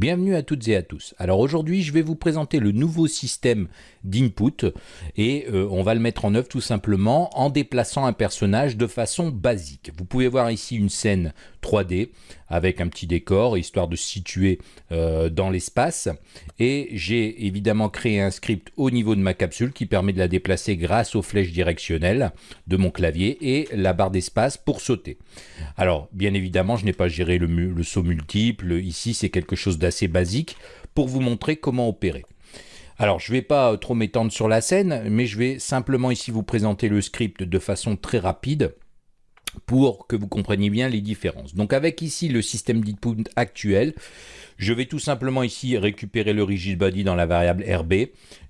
Bienvenue à toutes et à tous. Alors aujourd'hui, je vais vous présenter le nouveau système d'input et euh, on va le mettre en œuvre tout simplement en déplaçant un personnage de façon basique. Vous pouvez voir ici une scène 3D avec un petit décor histoire de se situer euh, dans l'espace et j'ai évidemment créé un script au niveau de ma capsule qui permet de la déplacer grâce aux flèches directionnelles de mon clavier et la barre d'espace pour sauter. Alors bien évidemment je n'ai pas géré le, le saut multiple, ici c'est quelque chose d'assez basique pour vous montrer comment opérer. Alors, je ne vais pas trop m'étendre sur la scène, mais je vais simplement ici vous présenter le script de façon très rapide pour que vous compreniez bien les différences. Donc avec ici le système d'input actuel, je vais tout simplement ici récupérer le rigid body dans la variable RB.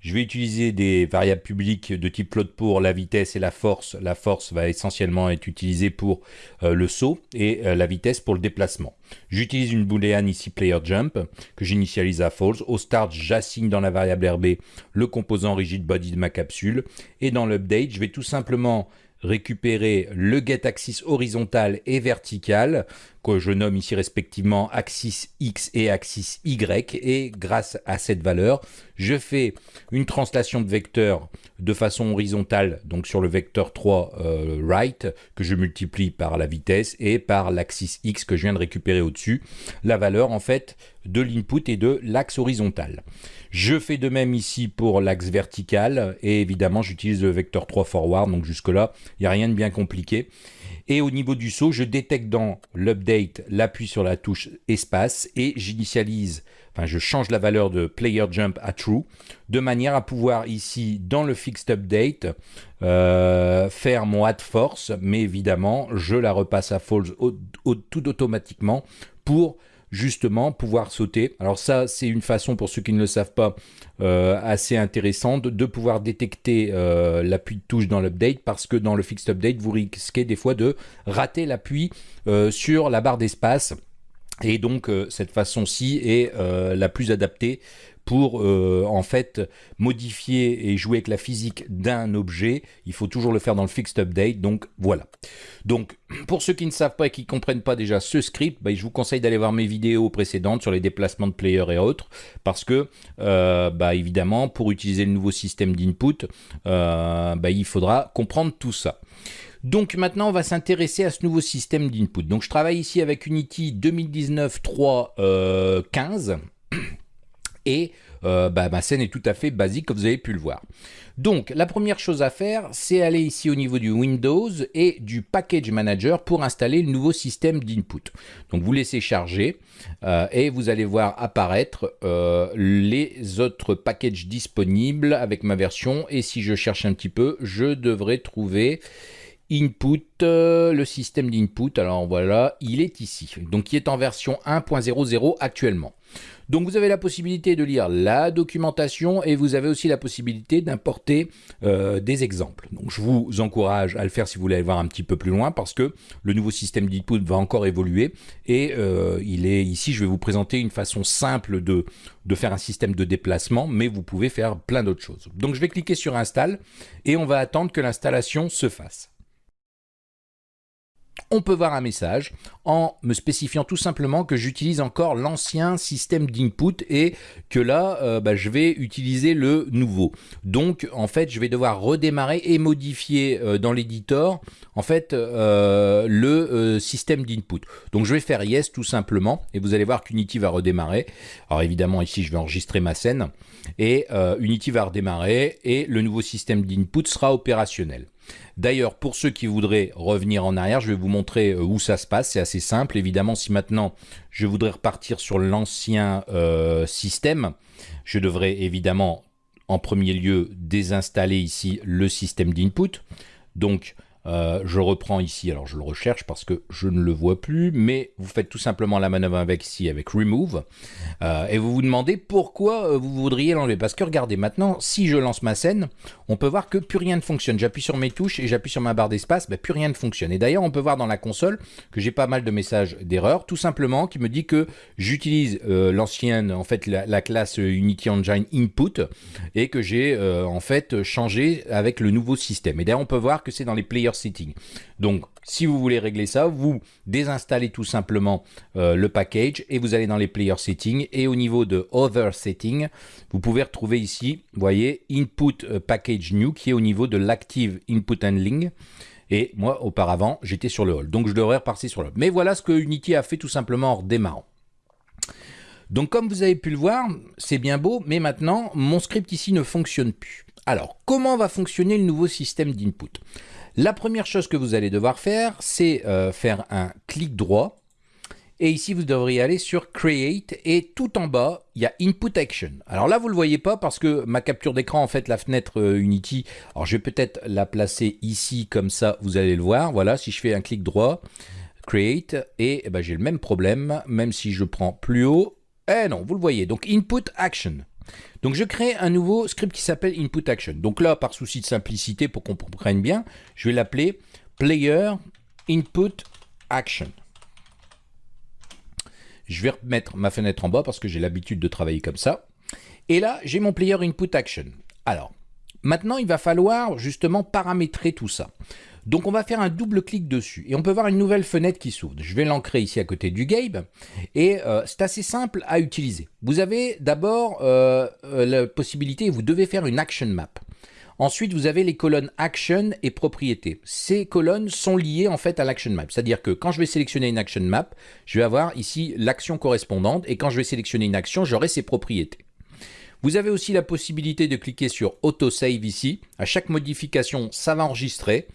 Je vais utiliser des variables publiques de type float pour la vitesse et la force. La force va essentiellement être utilisée pour euh, le saut et euh, la vitesse pour le déplacement. J'utilise une boolean ici player jump que j'initialise à false. Au start, j'assigne dans la variable RB le composant rigid body de ma capsule. Et dans l'update, je vais tout simplement récupérer le get axis horizontal et vertical que je nomme ici respectivement axis X et axis Y et grâce à cette valeur je fais une translation de vecteur de façon horizontale donc sur le vecteur 3 euh, right que je multiplie par la vitesse et par l'axis X que je viens de récupérer au-dessus la valeur en fait de l'input et de l'axe horizontal. Je fais de même ici pour l'axe vertical et évidemment j'utilise le vecteur 3 forward donc jusque là il n'y a rien de bien compliqué. Et au niveau du saut, je détecte dans l'update l'appui sur la touche espace et j'initialise, enfin je change la valeur de player jump à true de manière à pouvoir ici dans le fixed update euh, faire mon add force, mais évidemment je la repasse à false tout automatiquement pour justement pouvoir sauter. Alors ça, c'est une façon, pour ceux qui ne le savent pas, euh, assez intéressante de pouvoir détecter euh, l'appui de touche dans l'update parce que dans le fixed update, vous risquez des fois de rater l'appui euh, sur la barre d'espace. Et donc cette façon-ci est la plus adaptée pour euh, en fait modifier et jouer avec la physique d'un objet. Il faut toujours le faire dans le fixed update, donc voilà. Donc pour ceux qui ne savent pas et qui ne comprennent pas déjà ce script, bah, je vous conseille d'aller voir mes vidéos précédentes sur les déplacements de player et autres, parce que euh, bah, évidemment pour utiliser le nouveau système d'input, euh, bah, il faudra comprendre tout ça. Donc maintenant, on va s'intéresser à ce nouveau système d'input. Donc je travaille ici avec Unity 2019 3.15 et euh, bah, ma scène est tout à fait basique comme vous avez pu le voir. Donc la première chose à faire, c'est aller ici au niveau du Windows et du Package Manager pour installer le nouveau système d'input. Donc vous laissez charger euh, et vous allez voir apparaître euh, les autres packages disponibles avec ma version et si je cherche un petit peu, je devrais trouver input, le système d'input, alors voilà, il est ici, donc il est en version 1.00 actuellement. Donc vous avez la possibilité de lire la documentation et vous avez aussi la possibilité d'importer euh, des exemples. Donc je vous encourage à le faire si vous voulez aller voir un petit peu plus loin parce que le nouveau système d'input va encore évoluer et euh, il est ici, je vais vous présenter une façon simple de, de faire un système de déplacement, mais vous pouvez faire plein d'autres choses. Donc je vais cliquer sur Install et on va attendre que l'installation se fasse on peut voir un message en me spécifiant tout simplement que j'utilise encore l'ancien système d'input et que là, euh, bah, je vais utiliser le nouveau. Donc, en fait, je vais devoir redémarrer et modifier euh, dans l'éditeur, en fait, euh, le système d'input. Donc, je vais faire yes tout simplement et vous allez voir qu'Unity va redémarrer. Alors, évidemment, ici, je vais enregistrer ma scène et Unity va redémarrer et le nouveau système d'input sera opérationnel. D'ailleurs, pour ceux qui voudraient revenir en arrière, je vais vous montrer euh, où ça se passe. C'est assez simple. Évidemment, si maintenant je voudrais repartir sur l'ancien euh, système, je devrais évidemment en premier lieu désinstaller ici le système d'input. Donc, euh, je reprends ici, alors je le recherche parce que je ne le vois plus, mais vous faites tout simplement la manœuvre avec ici, avec Remove, euh, et vous vous demandez pourquoi euh, vous voudriez l'enlever. Parce que regardez, maintenant, si je lance ma scène, on peut voir que plus rien ne fonctionne. J'appuie sur mes touches et j'appuie sur ma barre d'espace, ben, plus rien ne fonctionne. Et d'ailleurs, on peut voir dans la console que j'ai pas mal de messages d'erreur, tout simplement, qui me dit que j'utilise l'ancienne, en fait, la, classe Unity Engine Input, et que j'ai en fait changé avec le nouveau système. Et d'ailleurs, on peut voir que c'est dans les players setting. Donc, si vous voulez régler ça, vous désinstallez tout simplement euh, le package et vous allez dans les player settings et au niveau de other settings, vous pouvez retrouver ici, vous voyez, input euh, package new qui est au niveau de l'active input handling. Et moi, auparavant, j'étais sur le hall. Donc, je devrais repasser sur le hall. Mais voilà ce que Unity a fait tout simplement en redémarrant. Donc, comme vous avez pu le voir, c'est bien beau, mais maintenant, mon script ici ne fonctionne plus. Alors, comment va fonctionner le nouveau système d'input? La première chose que vous allez devoir faire, c'est euh, faire un clic droit. Et ici, vous devriez aller sur Create et tout en bas, il y a Input Action. Alors là, vous ne le voyez pas parce que ma capture d'écran, en fait, la fenêtre euh, Unity, alors je vais peut-être la placer ici comme ça, vous allez le voir. Voilà, si je fais un clic droit, Create, et eh ben, j'ai le même problème, même si je prends plus haut. Eh non, vous le voyez. Donc Input Action. Donc je crée un nouveau script qui s'appelle input action. Donc là, par souci de simplicité, pour qu'on comprenne bien, je vais l'appeler player input action. Je vais remettre ma fenêtre en bas parce que j'ai l'habitude de travailler comme ça. Et là, j'ai mon player input action. Alors, maintenant, il va falloir justement paramétrer tout ça. Donc on va faire un double clic dessus et on peut voir une nouvelle fenêtre qui s'ouvre. Je vais l'ancrer ici à côté du Gabe et euh, c'est assez simple à utiliser. Vous avez d'abord euh, euh, la possibilité, vous devez faire une action map. Ensuite, vous avez les colonnes action et propriété. Ces colonnes sont liées en fait à l'action map. C'est-à-dire que quand je vais sélectionner une action map, je vais avoir ici l'action correspondante et quand je vais sélectionner une action, j'aurai ses propriétés. Vous avez aussi la possibilité de cliquer sur Autosave ici. À chaque modification, ça va enregistrer.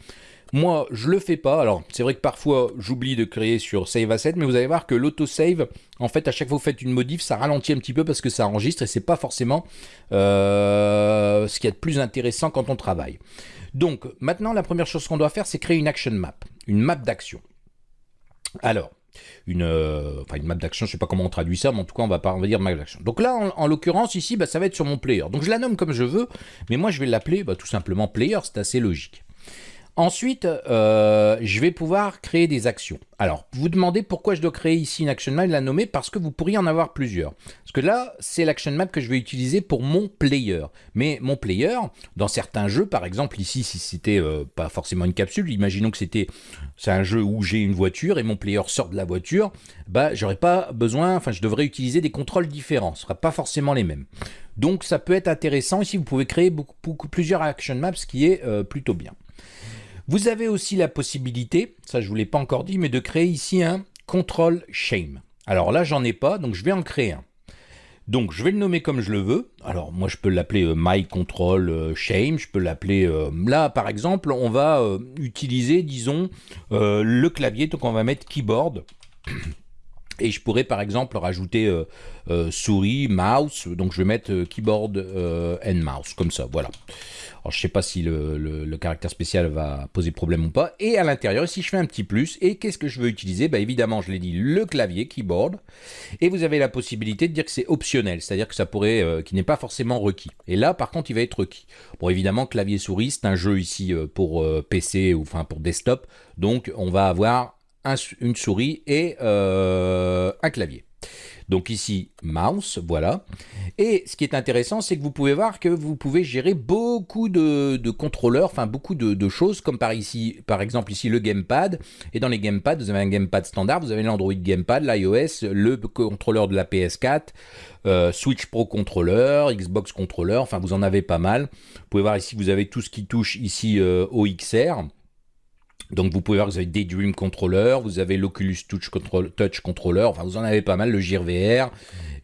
Moi, je le fais pas. Alors, c'est vrai que parfois, j'oublie de créer sur Save Asset, mais vous allez voir que l'autosave, en fait, à chaque fois que vous faites une modif, ça ralentit un petit peu parce que ça enregistre et c'est pas forcément euh, ce qui est de plus intéressant quand on travaille. Donc, maintenant, la première chose qu'on doit faire, c'est créer une action map, une map d'action. Alors, une, euh, enfin une map d'action, je sais pas comment on traduit ça, mais en tout cas on va, pas, on va dire map d'action. Donc là, en, l'occurrence, ici, bah, ça va être sur mon player. Donc je la nomme comme je veux, mais moi je vais l'appeler bah, tout simplement player, c'est assez logique. Ensuite, euh, je vais pouvoir créer des actions. Alors, vous demandez pourquoi je dois créer ici une action map la nommer parce que vous pourriez en avoir plusieurs. Parce que là, c'est l'action map que je vais utiliser pour mon player. Mais mon player, dans certains jeux, par exemple ici, si c'était euh, pas forcément une capsule, imaginons que c'était c'est un jeu où j'ai une voiture et mon player sort de la voiture, bah j'aurais pas besoin, enfin je devrais utiliser des contrôles différents, ce sera pas forcément les mêmes. Donc ça peut être intéressant. Ici, vous pouvez créer beaucoup, plusieurs action maps, ce qui est euh, plutôt bien. Vous avez aussi la possibilité, ça je ne vous l'ai pas encore dit, mais de créer ici un control shame. Alors là, j'en ai pas, donc je vais en créer un. Donc je vais le nommer comme je le veux. Alors moi je peux l'appeler euh, my control euh, shame, je peux l'appeler euh, là par exemple, on va utiliser disons le clavier donc on va mettre keyboard et je pourrais par exemple rajouter souris, mouse, donc je vais mettre keyboard and mouse comme ça, voilà. Alors, je ne sais pas si le, caractère spécial va poser problème ou pas. Et à l'intérieur, si je fais un petit plus, et qu'est-ce que je veux utiliser? Bah, Évidemment, je l'ai dit, le clavier, keyboard. Et vous avez la possibilité de dire que c'est optionnel, c'est-à-dire que ça pourrait, euh, qui n'est pas forcément requis. Et là, par contre, il va être requis. Bon, évidemment, clavier-souris, c'est un jeu ici euh, pour euh, PC ou enfin pour desktop. Donc, on va avoir une souris et un clavier. Donc ici, mouse, voilà. Et ce qui est intéressant, c'est que vous pouvez voir que vous pouvez gérer beaucoup de, contrôleurs, enfin beaucoup de, choses, comme par ici, par exemple ici le gamepad. Et dans les gamepads, vous avez un gamepad standard, vous avez l'Android Gamepad, l'iOS, le contrôleur de la PS4, euh, Switch Pro contrôleur, Xbox contrôleur, enfin vous en avez pas mal. Vous pouvez voir ici, vous avez tout ce qui touche ici euh, au XR. Donc vous pouvez voir que vous avez Daydream Controller, vous avez l'Oculus Touch, Controller, enfin vous en avez pas mal, le Gear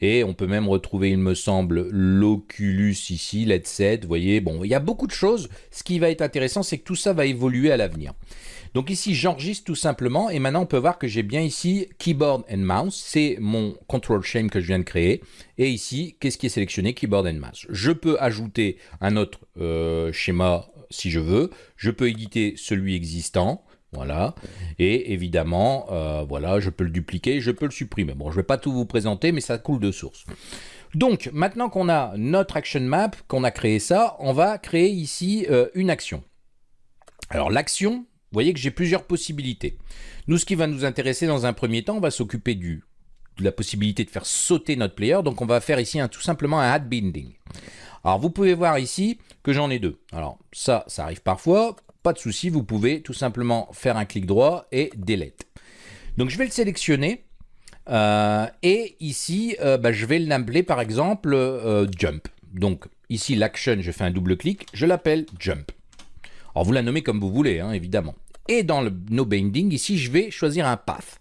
et on peut même retrouver, il me semble, l'Oculus ici, l'headset, vous voyez, bon, il y a beaucoup de choses. Ce qui va être intéressant, c'est que tout ça va évoluer à l'avenir. Donc ici, j'enregistre tout simplement, et maintenant on peut voir que j'ai bien ici Keyboard and Mouse, c'est mon Control Shame que je viens de créer, et ici, qu'est-ce qui est sélectionné? Keyboard and Mouse. Je peux ajouter un autre euh, schéma si je veux. Je peux éditer celui existant. Voilà. Et évidemment, euh, voilà, je peux le dupliquer, je peux le supprimer. Bon, je ne vais pas tout vous présenter, mais ça coule de source. Donc, maintenant qu'on a notre action map, qu'on a créé ça, on va créer ici euh, une action. Alors, l'action, vous voyez que j'ai plusieurs possibilités. Nous, ce qui va nous intéresser dans un premier temps, on va s'occuper de la possibilité de faire sauter notre player. Donc, on va faire ici tout simplement un add binding. Alors, vous pouvez voir ici que j'en ai deux. Alors, ça, ça arrive parfois. pas de souci, vous pouvez tout simplement faire un clic droit et delete. Donc je vais le sélectionner euh, et ici euh, bah, je vais l'appeler par exemple euh, jump. Donc ici l'action, je fais un double clic, je l'appelle jump. Alors vous la nommez comme vous voulez, hein, évidemment. Et dans le no binding, ici je vais choisir un path.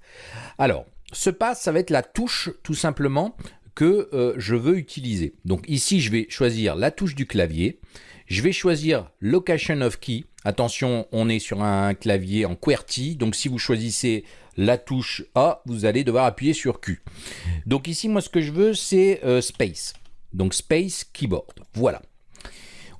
Alors ce path, ça va être la touche tout simplement que je veux utiliser. Donc ici je vais choisir la touche du clavier. Je vais choisir Location of Key. Attention, on est sur un clavier en QWERTY, donc si vous choisissez la touche A, vous allez devoir appuyer sur Q. Donc ici, moi, ce que je veux, c'est euh, Space. Donc Space Keyboard. Voilà.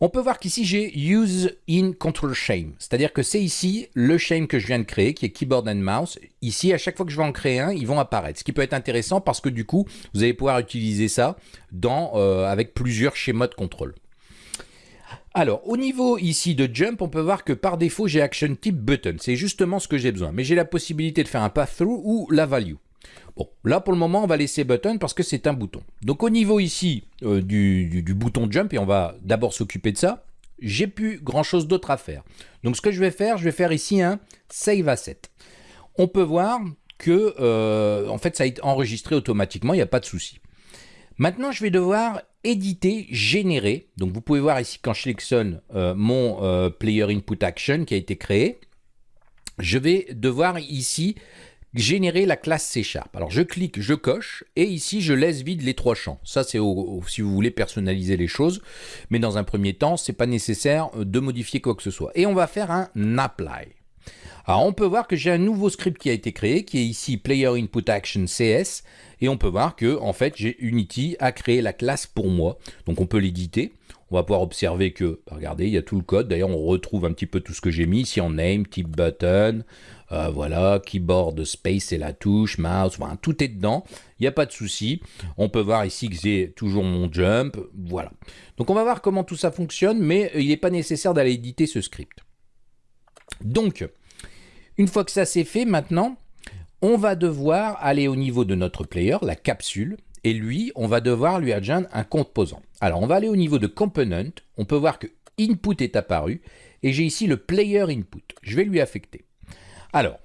On peut voir qu'ici, j'ai Use in Control Shame. C'est-à-dire que c'est ici le shame que je viens de créer, qui est Keyboard and Mouse. Ici, à chaque fois que je vais en créer un, ils vont apparaître. Ce qui peut être intéressant parce que du coup, vous allez pouvoir utiliser ça dans, euh, avec plusieurs schémas de contrôle. Alors, au niveau ici de jump, on peut voir que par défaut, j'ai action type button. C'est justement ce que j'ai besoin. Mais j'ai la possibilité de faire un path-through ou la value. Bon, là pour le moment, on va laisser button parce que c'est un bouton. Donc au niveau ici euh, du, bouton jump, et on va d'abord s'occuper de ça, j'ai plus grand chose d'autre à faire. Donc ce que je vais faire, je vais faire ici un save asset. On peut voir que euh, en fait ça a été enregistré automatiquement, il n'y a pas de souci. Maintenant, je vais devoir éditer, générer. Donc, vous pouvez voir ici quand je sélectionne euh, mon euh, Player Input Action qui a été créé. Je vais devoir ici générer la classe C Sharp. Alors, je clique, je coche, et ici, je laisse vide les trois champs. Ça, c'est si vous voulez personnaliser les choses. Mais dans un premier temps, ce n'est pas nécessaire euh, de modifier quoi que ce soit. Et on va faire un apply. Alors on peut voir que j'ai un nouveau script qui a été créé, qui est ici Player et on peut voir que en fait j'ai Unity a créé la classe pour moi. Donc on peut l'éditer. On va pouvoir observer que, regardez, il y a tout le code. D'ailleurs, on retrouve un petit peu tout ce que j'ai mis ici en name, type button, euh, voilà, keyboard, space et la touche, mouse, voilà, tout est dedans. Il n'y a pas de souci. On peut voir ici que j'ai toujours mon jump, voilà. Donc on va voir comment tout ça fonctionne, mais il n'est pas nécessaire d'aller éditer ce script. Donc, une fois que ça c'est fait, maintenant, on va devoir aller au niveau de notre player, la capsule, et lui, on va devoir lui adjoindre un composant. Alors, on va aller au niveau de component, on peut voir que input est apparu, et j'ai ici le player input. Je vais lui affecter. Alors,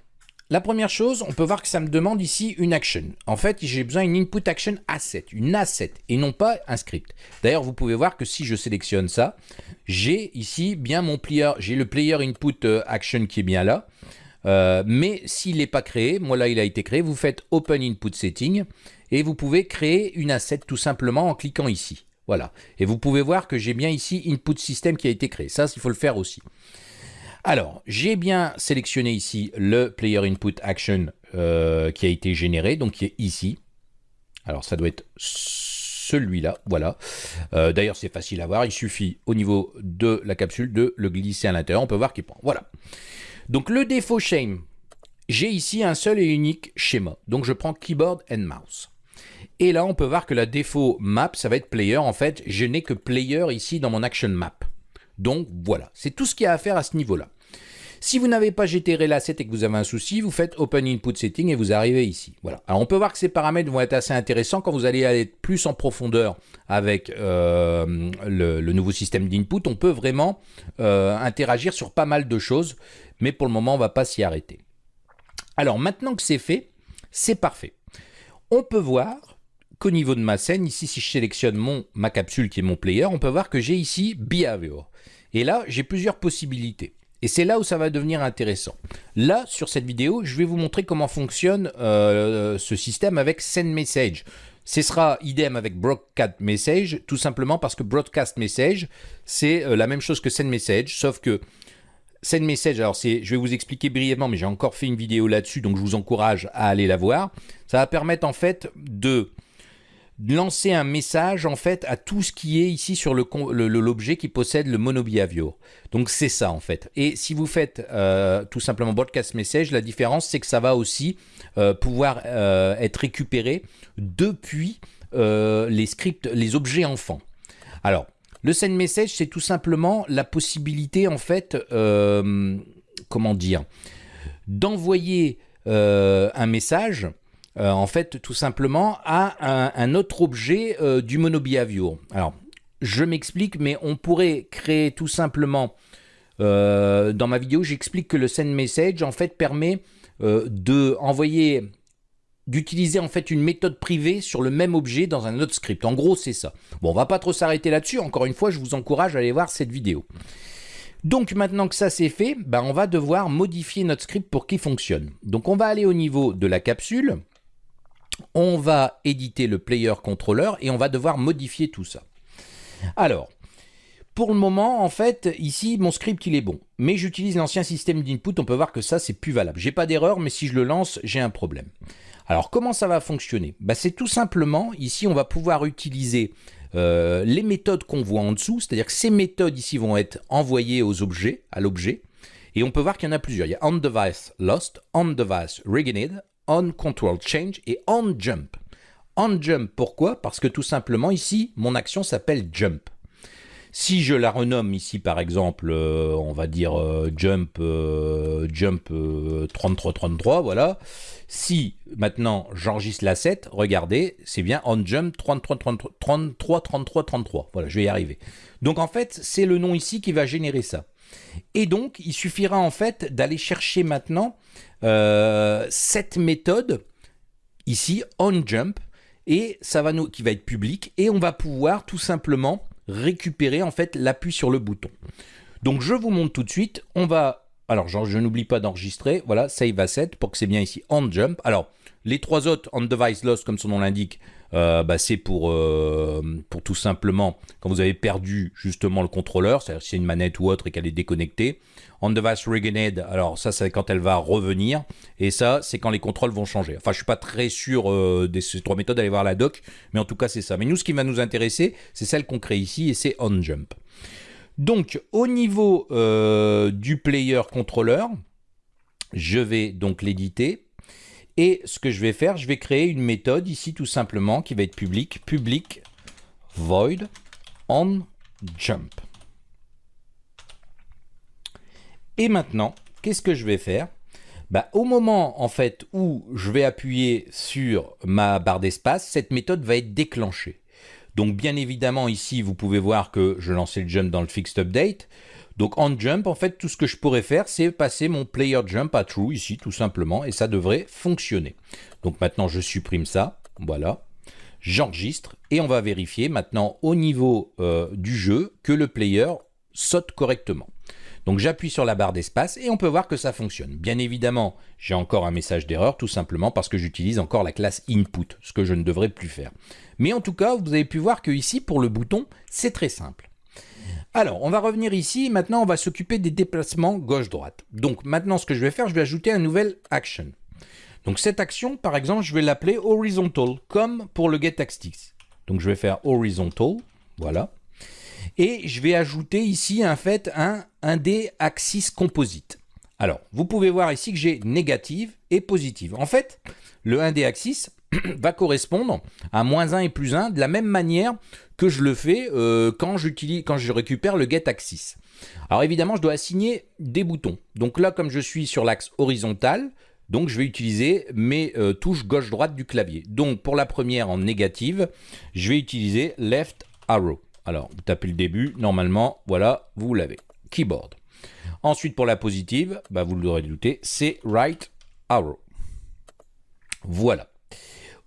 la première chose, on peut voir que ça me demande ici une action. En fait, j'ai besoin d'une input action asset, une asset, et non pas un script. D'ailleurs, vous pouvez voir que si je sélectionne ça, j'ai ici bien mon player, j'ai le player input euh, action qui est bien là. Euh, mais s'il n'est pas créé, moi là il a été créé, vous faites Open Input Setting et vous pouvez créer une asset tout simplement en cliquant ici. Voilà. Et vous pouvez voir que j'ai bien ici Input System qui a été créé. Ça, il faut le faire aussi. Alors, j'ai bien sélectionné ici le Player Input Action euh, qui a été généré, donc qui est ici. Alors, ça doit être celui-là, voilà. Euh, d'ailleurs, c'est facile à voir, il suffit au niveau de la capsule de le glisser à l'intérieur, on peut voir qu'il prend. Voilà. Donc le défaut shame, j'ai ici un seul et unique schéma. Donc je prends keyboard and mouse. Et là, on peut voir que la défaut map, ça va être player. En fait, je n'ai que player ici dans mon action map. Donc voilà, c'est tout ce qu'il y a à faire à ce niveau-là. Si vous n'avez pas généré l'asset et que vous avez un souci, vous faites Open Input Setting et vous arrivez ici. Voilà. Alors on peut voir que ces paramètres vont être assez intéressants quand vous allez aller plus en profondeur avec euh, le, nouveau système d'input. On peut vraiment euh, interagir sur pas mal de choses mais pour le moment, on ne va pas s'y arrêter. Alors, maintenant que c'est fait, c'est parfait. On peut voir qu'au niveau de ma scène, ici, si je sélectionne mon, ma capsule qui est mon player, on peut voir que j'ai ici Behavior. Et là, j'ai plusieurs possibilités. Et c'est là où ça va devenir intéressant. Là, sur cette vidéo, je vais vous montrer comment fonctionne euh, ce système avec Send Message. Ce sera idem avec Broadcast Message, tout simplement parce que Broadcast Message, c'est euh, la même chose que Send Message, sauf que Send Message, alors je vais vous expliquer brièvement, mais j'ai encore fait une vidéo là-dessus, donc je vous encourage à aller la voir. Ça va permettre en fait de lancer un message en fait à tout ce qui est ici sur l'objet qui possède le monobehavior. Donc c'est ça en fait. Et si vous faites euh, tout simplement broadcast message, la différence c'est que ça va aussi euh, pouvoir euh, être récupéré depuis les scripts, les objets enfants. Alors le send message, c'est tout simplement la possibilité, en fait, euh, comment dire, d'envoyer euh, un message, euh, en fait, tout simplement, à un, autre objet du monobehavior. Alors, je m'explique, mais on pourrait créer tout simplement dans ma vidéo, j'explique que le send message en fait permet de envoyer d'utiliser en fait une méthode privée sur le même objet dans un autre script. En gros, c'est ça. Bon, on va pas trop s'arrêter là-dessus. Encore une fois, je vous encourage à aller voir cette vidéo. Donc maintenant que ça c'est fait, ben, on va devoir modifier notre script pour qu'il fonctionne. Donc on va aller au niveau de la capsule, on va éditer le player controller et on va devoir modifier tout ça. Alors, pour le moment, en fait, ici, mon script, il est bon. Mais j'utilise l'ancien système d'input, on peut voir que ça, c'est plus valable. J'ai pas d'erreur, mais si je le lance, j'ai un problème. Alors, comment ça va fonctionner? Bah, C'est tout simplement, ici, on va pouvoir utiliser euh, les méthodes qu'on voit en dessous, c'est-à-dire que ces méthodes ici vont être envoyées aux objets, à l'objet, et on peut voir qu'il y en a plusieurs. Il y a onDevice lost, et onJump. OnJump, pourquoi? Parce que tout simplement, ici, mon action s'appelle jump. Si je la renomme ici, par exemple, euh, on va dire euh, jump, euh, jump 3333, voilà. Si maintenant j'enregistre l'asset, regardez, c'est bien on jump 33 33 33 33. Voilà, je vais y arriver. Donc en fait, c'est le nom ici qui va générer ça. Et donc, il suffira en fait d'aller chercher maintenant cette méthode ici, onJump, et ça va nous, qui va être public, et on va pouvoir tout simplement récupérer en fait l'appui sur le bouton. Donc je vous montre tout de suite, on va, alors je n'oublie pas d'enregistrer, voilà, save asset pour que c'est bien ici on jump. Alors les trois autres on device loss comme son nom l'indique, euh, bah, c'est pour, euh, pour tout simplement quand vous avez perdu justement le contrôleur, c'est-à-dire si c'est une manette ou autre et qu'elle est déconnectée. On device regained, alors ça c'est quand elle va revenir, et ça c'est quand les contrôles vont changer. Enfin je suis pas très sûr euh, de ces trois méthodes, allez voir la doc, mais en tout cas c'est ça. Mais nous ce qui va nous intéresser, c'est celle qu'on crée ici, et c'est on jump. Donc au niveau du player contrôleur, je vais donc l'éditer et ce que je vais faire, je vais créer une méthode ici tout simplement qui va être publique, public void on jump. Et maintenant, qu'est-ce que je vais faire? Bah, Au moment en fait où je vais appuyer sur ma barre d'espace, cette méthode va être déclenchée. Donc bien évidemment ici, vous pouvez voir que je lançais le jump dans le fixed update. Donc en jump, en fait, tout ce que je pourrais faire, c'est passer mon player jump à true ici, tout simplement, et ça devrait fonctionner. Donc maintenant, je supprime ça, voilà. J'enregistre et on va vérifier maintenant au niveau euh, du jeu que le player saute correctement. Donc j'appuie sur la barre d'espace et on peut voir que ça fonctionne. Bien évidemment, j'ai encore un message d'erreur tout simplement parce que j'utilise encore la classe input, ce que je ne devrais plus faire. Mais en tout cas, vous avez pu voir que ici, pour le bouton, c'est très simple. Alors, on va revenir ici. Maintenant, on va s'occuper des déplacements gauche-droite. Donc, maintenant, ce que je vais faire, je vais ajouter un nouvel action. Donc, cette action, par exemple, je vais l'appeler horizontal, comme pour le getAxis. Donc, je vais faire horizontal, voilà. Et je vais ajouter ici, en fait, un, un des axis composite. Alors, vous pouvez voir ici que j'ai négative et positive. En fait, le 1D axis va correspondre à moins 1 et plus 1 de la même manière que je le fais euh, quand, je récupère le getAxis. Alors évidemment, je dois assigner des boutons. Donc là, comme je suis sur l'axe horizontal, donc je vais utiliser mes euh, touches gauche-droite du clavier. Donc pour la première en négative, je vais utiliser left arrow. Alors vous tapez le début, normalement, voilà, vous l'avez. Keyboard. Ensuite pour la positive, bah, vous l'aurez douté, c'est right arrow. Voilà.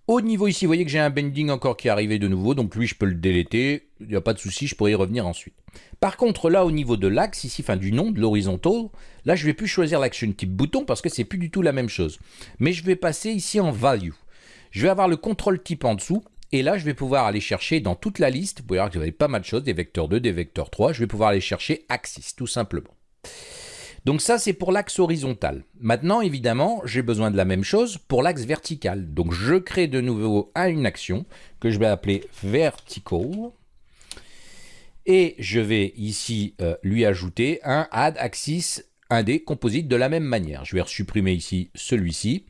Au niveau ici, vous voyez que j'ai un bending encore qui est arrivé de nouveau, donc lui je peux le déléter, il n'y a pas de souci, je pourrais y revenir ensuite. Par contre là au niveau de l'axe ici, enfin du nom, de l'horizontal, là je vais plus choisir l'action type bouton parce que c'est plus du tout la même chose. Mais je vais passer ici en value. Je vais avoir le contrôle type en dessous, et là je vais pouvoir aller chercher dans toute la liste, vous pouvez voir que avez pas mal de choses, des vecteurs 2, des vecteurs 3, je vais pouvoir aller chercher axis tout simplement. Donc ça, c'est pour l'axe horizontal. Maintenant, évidemment, j'ai besoin de la même chose pour l'axe vertical. Donc je crée de nouveau une action que je vais appeler vertical. Et je vais ici euh, lui ajouter un add axis 1D composite de la même manière. Je vais supprimer ici celui-ci.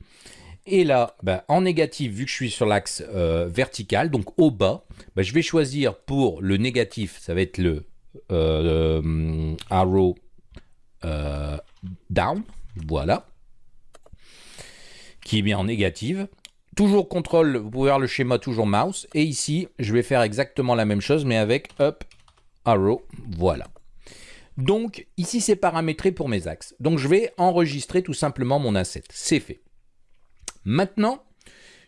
Et là, ben, en négatif, vu que je suis sur l'axe euh, vertical, donc au bas, ben, je vais choisir pour le négatif, ça va être le euh, arrow euh, down, voilà, qui est bien en négative. Toujours contrôle, vous pouvez voir le schéma toujours mouse. Et ici, je vais faire exactement la même chose, mais avec up, arrow, voilà. Donc ici c'est paramétré pour mes axes. Donc je vais enregistrer tout simplement mon asset. C'est fait. Maintenant,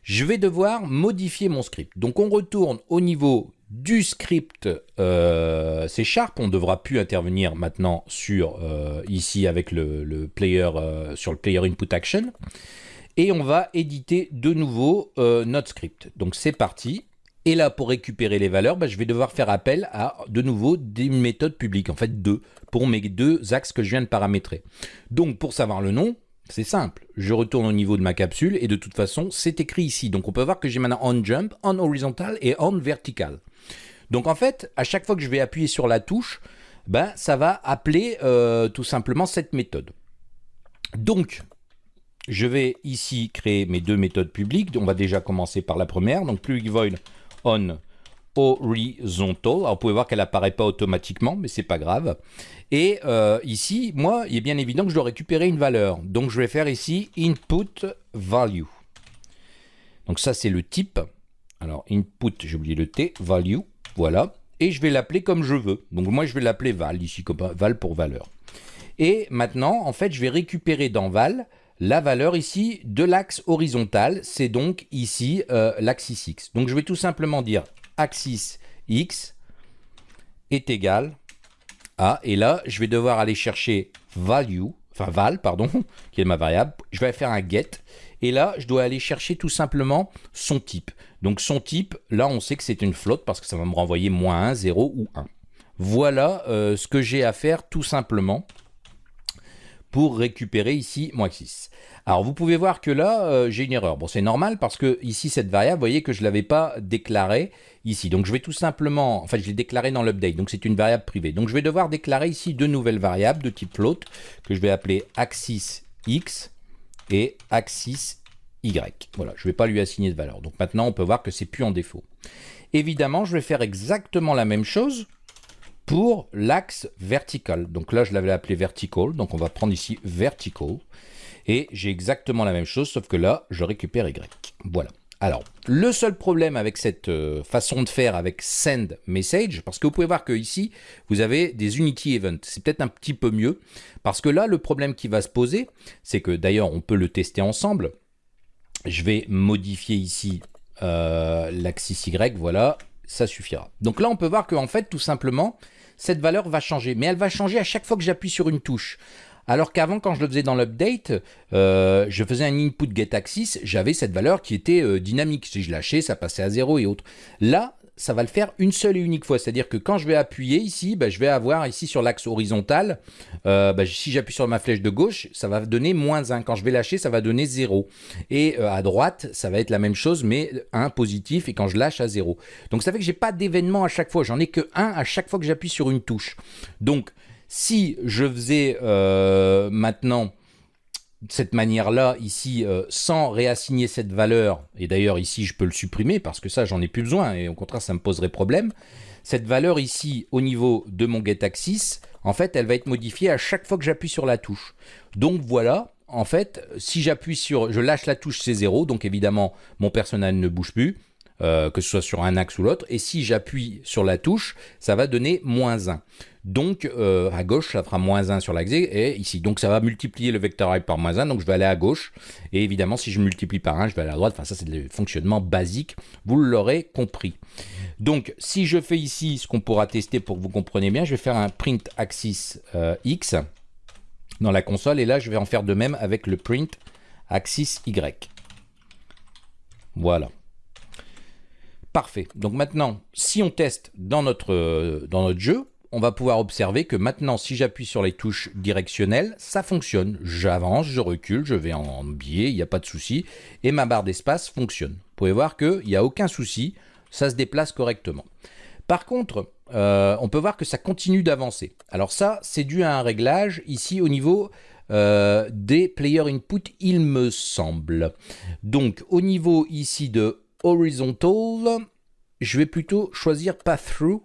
je vais devoir modifier mon script. Donc on retourne au niveau du script euh, C Sharp. On ne devra plus intervenir maintenant sur euh, ici avec le, player euh, sur player input action. Et on va éditer de nouveau notre script. Donc c'est parti. Et là, pour récupérer les valeurs, bah, je vais devoir faire appel à de nouveau des méthodes publiques, en fait deux, pour mes deux axes que je viens de paramétrer. Donc pour savoir le nom, c'est simple, je retourne au niveau de ma capsule et de toute façon, c'est écrit ici. Donc on peut voir que j'ai maintenant on jump, on horizontal et on vertical. Donc en fait, à chaque fois que je vais appuyer sur la touche, ben, ça va appeler euh, tout simplement cette méthode. Donc, je vais ici créer mes deux méthodes publiques. On va déjà commencer par la première. Donc, public void on horizontal. Alors, vous pouvez voir qu'elle apparaît pas automatiquement, mais c'est pas grave. Et euh, ici, moi, il est bien évident que je dois récupérer une valeur. Donc, je vais faire ici input value. Donc, ça, c'est le type. Alors, input, j'ai oublié le T, value, voilà. Et je vais l'appeler comme je veux. Donc, moi, je vais l'appeler val, ici, comme val pour valeur. Et maintenant, en fait, je vais récupérer dans val la valeur ici de l'axe horizontal, c'est donc ici euh, l'axe x. Donc je vais tout simplement dire axis x est égal à, et là je vais devoir aller chercher value, enfin val, pardon, qui est ma variable, je vais faire un get, et là je dois aller chercher tout simplement son type. Donc son type, là on sait que c'est une flotte parce que ça va me renvoyer moins 1, 0 ou 1. Voilà euh, ce que j'ai à faire tout simplement pour récupérer ici moins 6. Alors vous pouvez voir que là, euh, j'ai une erreur. Bon, c'est normal parce que ici, cette variable, vous voyez que je ne l'avais pas déclarée ici. Donc je vais tout simplement, enfin je l'ai déclarée dans l'update, donc c'est une variable privée. Donc je vais devoir déclarer ici deux nouvelles variables de type float que je vais appeler axis x et axis y. Voilà, je ne vais pas lui assigner de valeur. Donc maintenant, on peut voir que c'est plus en défaut. Évidemment, je vais faire exactement la même chose pour l'axe vertical. Donc là, je l'avais appelé vertical, donc on va prendre ici vertical. Et j'ai exactement la même chose, sauf que là, je récupère Y. Voilà. Alors, le seul problème avec cette euh, façon de faire avec send message, parce que vous pouvez voir que ici, vous avez des unity events. C'est peut-être un petit peu mieux, parce que là, le problème qui va se poser, c'est que d'ailleurs, on peut le tester ensemble. Je vais modifier ici euh, l'axis Y, voilà, ça suffira. Donc là, on peut voir qu'en fait, tout simplement, cette valeur va changer. Mais elle va changer à chaque fois que j'appuie sur une touche. Alors qu'avant, quand je le faisais dans l'update, euh, je faisais un input get axis, j'avais cette valeur qui était euh, dynamique. Si je lâchais, ça passait à 0 et autres. Là, ça va le faire une seule et unique fois. C'est-à-dire que quand je vais appuyer ici, bah, je vais avoir ici sur l'axe horizontal, euh, bah, si j'appuie sur ma flèche de gauche, ça va donner moins 1. Quand je vais lâcher, ça va donner 0. Et euh, à droite, ça va être la même chose, mais 1 positif, et quand je lâche à 0. Donc ça fait que j'ai pas d'événement à chaque fois. J'en ai que 1 à chaque fois que j'appuie sur une touche. Donc si je faisais euh, maintenant cette manière-là, ici, euh, sans réassigner cette valeur, et d'ailleurs ici je peux le supprimer parce que ça j'en ai plus besoin et au contraire ça me poserait problème, cette valeur ici au niveau de mon getAxis, en fait elle va être modifiée à chaque fois que j'appuie sur la touche. Donc voilà, en fait, si j'appuie sur, je lâche la touche c'est 0, donc évidemment mon personnel ne bouge plus, euh, que ce soit sur un axe ou l'autre. Et si j'appuie sur la touche, ça va donner moins 1. Donc euh, à gauche, ça fera moins 1 sur l'axe et ici. Donc ça va multiplier le vecteur par moins 1, donc je vais aller à gauche. Et évidemment, si je multiplie par 1, je vais aller à droite. Enfin, ça, c'est le fonctionnement basique. Vous l'aurez compris. Donc, si je fais ici ce qu'on pourra tester pour que vous compreniez bien, je vais faire un print axis euh, X dans la console. Et là, je vais en faire de même avec le print axis Y. Voilà. Parfait. Donc maintenant, si on teste dans notre, euh, dans notre jeu, on va pouvoir observer que maintenant, si j'appuie sur les touches directionnelles, ça fonctionne. J'avance, je recule, je vais en biais, il n'y a pas de souci. Et ma barre d'espace fonctionne. Vous pouvez voir qu'il n'y a aucun souci, ça se déplace correctement. Par contre, euh, on peut voir que ça continue d'avancer. Alors ça, c'est dû à un réglage ici au niveau euh, des player input, il me semble. Donc, au niveau ici de horizontal, je vais plutôt choisir path through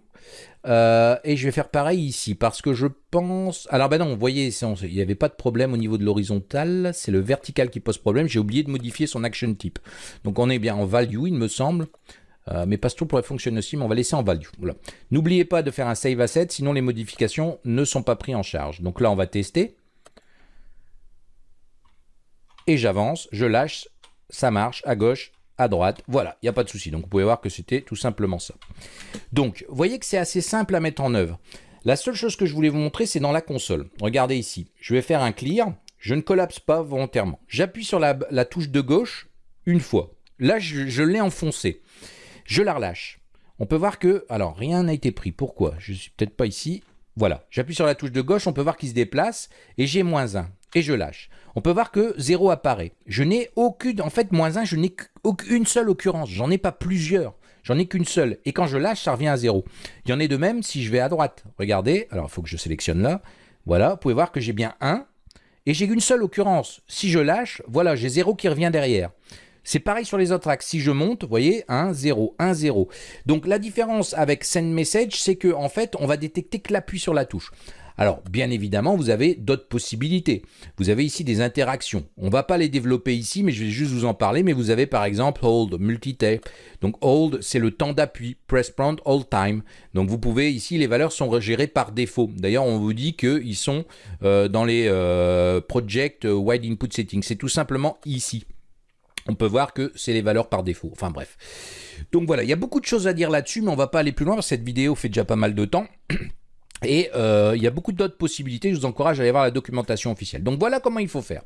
euh, et je vais faire pareil ici parce que je pense... Alors ben non, vous voyez, il n'y avait pas de problème au niveau de l'horizontal, c'est le vertical qui pose problème. J'ai oublié de modifier son action type. Donc on est bien en value, il me semble. Euh, mais Pasto pourrait fonctionner aussi, mais on va laisser en value. N'oubliez pas de faire un save asset, sinon les modifications ne sont pas prises en charge. Donc là, on va tester. Et j'avance, je lâche, ça marche, à gauche, à droite, voilà, il n'y a pas de souci. Donc vous pouvez voir que c'était tout simplement ça. Donc, voyez que c'est assez simple à mettre en œuvre. La seule chose que je voulais vous montrer, c'est dans la console. Regardez ici, je vais faire un clear, je ne collapse pas volontairement. J'appuie sur la, touche de gauche une fois. Là, je, l'ai enfoncé. Je la relâche. On peut voir que, alors, rien n'a été pris. Pourquoi? Je suis peut-être pas ici. Voilà, j'appuie sur la touche de gauche, on peut voir qu'il se déplace, et j'ai moins 1, et je lâche. On peut voir que 0 apparaît. Je n'ai aucune, en fait, moins 1, je n'ai qu'une seule occurrence, j'en ai pas plusieurs. J'en ai qu'une seule. Et quand je lâche, ça revient à 0. Il y en est de même si je vais à droite. Regardez, alors il faut que je sélectionne là. Voilà, vous pouvez voir que j'ai bien 1. Et j'ai une seule occurrence. Si je lâche, voilà, j'ai 0 qui revient derrière. C'est pareil sur les autres axes. Si je monte, vous voyez, 1, 0, 1, 0. Donc la différence avec Send Message, c'est qu'en en fait, on va détecter que l'appui sur la touche. Alors, bien évidemment, vous avez d'autres possibilités. Vous avez ici des interactions. On ne va pas les développer ici, mais je vais juste vous en parler. Mais vous avez par exemple Hold, Multitape. Donc Hold, c'est le temps d'appui. Press Prompt, Hold Time. Donc vous pouvez, ici, les valeurs sont gérées par défaut. D'ailleurs, on vous dit qu'ils sont euh, dans les euh, Project Wide Input Settings. C'est tout simplement ici. On peut voir que c'est les valeurs par défaut. Enfin bref. Donc voilà, il y a beaucoup de choses à dire là-dessus, mais on va pas aller plus loin cette vidéo fait déjà pas mal de temps. Et euh, il y a beaucoup d'autres possibilités, je vous encourage à aller voir la documentation officielle. Donc voilà comment il faut faire.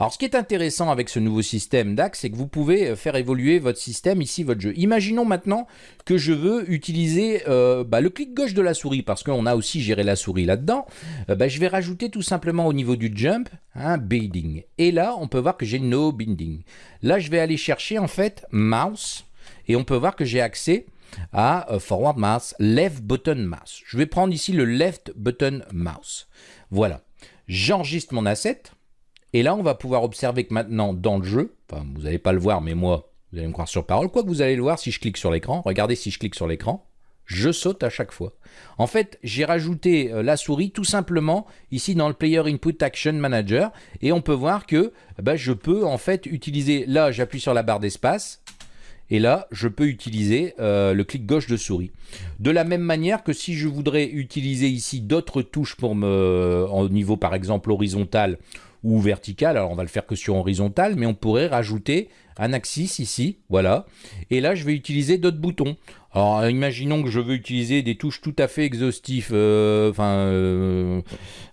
Alors ce qui est intéressant avec ce nouveau système DAX, c'est que vous pouvez euh, faire évoluer votre système, ici votre jeu. Imaginons maintenant que je veux utiliser euh, bah, le clic gauche de la souris, parce qu'on a aussi géré la souris là-dedans. Bah, je vais rajouter tout simplement au niveau du jump un binding. Et là, on peut voir que j'ai no binding. Là, je vais aller chercher en fait mouse, et on peut voir que j'ai accès à euh, Forward Mouse, Left Button Mouse. Je vais prendre ici le Left Button Mouse. Voilà. J'enregistre mon asset. Et là, on va pouvoir observer que maintenant, dans le jeu, enfin, vous n'allez pas le voir, mais moi, vous allez me croire sur parole, quoi que vous allez le voir si je clique sur l'écran. Regardez si je clique sur l'écran, je saute à chaque fois. En fait, j'ai rajouté euh, la souris tout simplement ici dans le Player Input Action Manager et on peut voir que bah, je peux en fait utiliser, là j'appuie sur la barre d'espace, et là, je peux utiliser euh, le clic gauche de souris. De la même manière que si je voudrais utiliser ici d'autres touches pour me, au niveau par exemple horizontal ou vertical, alors on va le faire que sur horizontal, mais on pourrait rajouter un axis ici, voilà. Et là, je vais utiliser d'autres boutons. Alors, imaginons que je veux utiliser des touches tout à fait exhaustives. Euh, enfin, euh,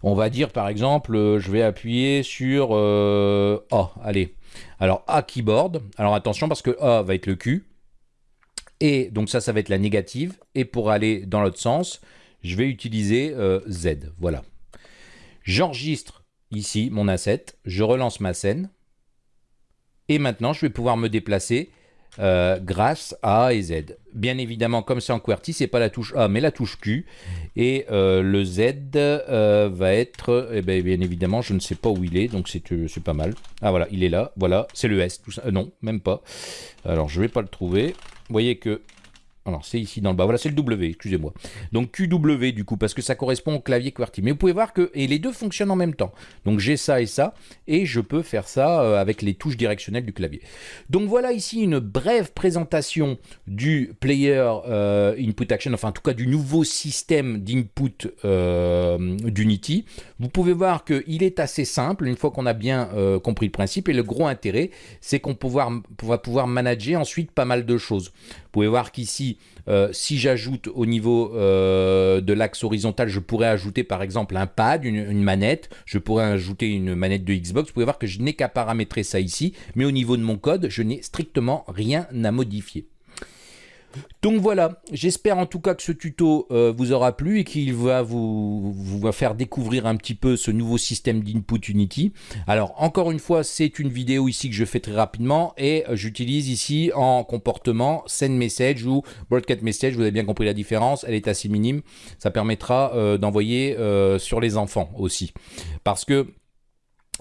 on va dire par exemple, je vais appuyer sur... oh, allez, alors A keyboard, alors attention parce que A va être le Q, et donc ça, ça va être la négative, et pour aller dans l'autre sens, je vais utiliser euh, Z, voilà. J'enregistre ici mon asset, je relance ma scène, et maintenant je vais pouvoir me déplacer euh, grâce à A et Z. Bien évidemment, comme c'est en QWERTY, c'est pas la touche A, mais la touche Q. Et euh, le Z euh, va être, eh bien, bien, évidemment, je ne sais pas où il est, donc c'est pas mal. Ah voilà, il est là, voilà, c'est le S, tout ça. non, même pas. Alors, je vais pas le trouver. Vous voyez que alors c'est ici dans le bas, voilà c'est le W, excusez-moi. Donc QW du coup, parce que ça correspond au clavier QWERTY. Mais vous pouvez voir que et les deux fonctionnent en même temps. Donc j'ai ça et ça, et je peux faire ça euh, avec les touches directionnelles du clavier. Donc voilà ici une brève présentation du Player euh, Input Action, enfin en tout cas du nouveau système d'input euh, d'Unity. Vous pouvez voir qu'il est assez simple, une fois qu'on a bien compris le principe, et le gros intérêt, c'est qu'on va pouvoir manager ensuite pas mal de choses. Vous pouvez voir qu'ici, euh, si j'ajoute au niveau euh, de l'axe horizontal, je pourrais ajouter par exemple un pad, une, manette, je pourrais ajouter une manette de Xbox. Vous pouvez voir que je n'ai qu'à paramétrer ça ici, mais au niveau de mon code, je n'ai strictement rien à modifier. Donc voilà, j'espère en tout cas que ce tuto euh, vous aura plu et qu'il va vous, faire découvrir un petit peu ce nouveau système d'input Unity. Alors encore une fois, c'est une vidéo ici que je fais très rapidement et j'utilise ici en comportement send message ou broadcast message, vous avez bien compris la différence, elle est assez minime. Ça permettra euh, d'envoyer euh, sur les enfants aussi. Parce que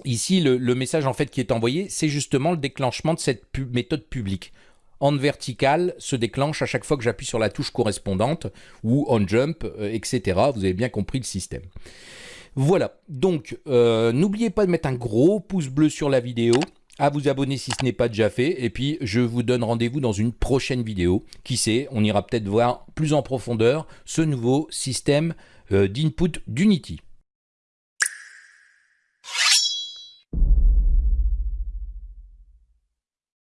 Ici, le, message en fait qui est envoyé, c'est justement le déclenchement de cette méthode publique on vertical se déclenche à chaque fois que j'appuie sur la touche correspondante ou on jump, euh, etc. Vous avez bien compris le système. Voilà, donc euh, n'oubliez pas de mettre un gros pouce bleu sur la vidéo. à vous abonner si ce n'est pas déjà fait. Et puis, je vous donne rendez-vous dans une prochaine vidéo. Qui sait, on ira peut-être voir plus en profondeur ce nouveau système euh, d'input d'Unity.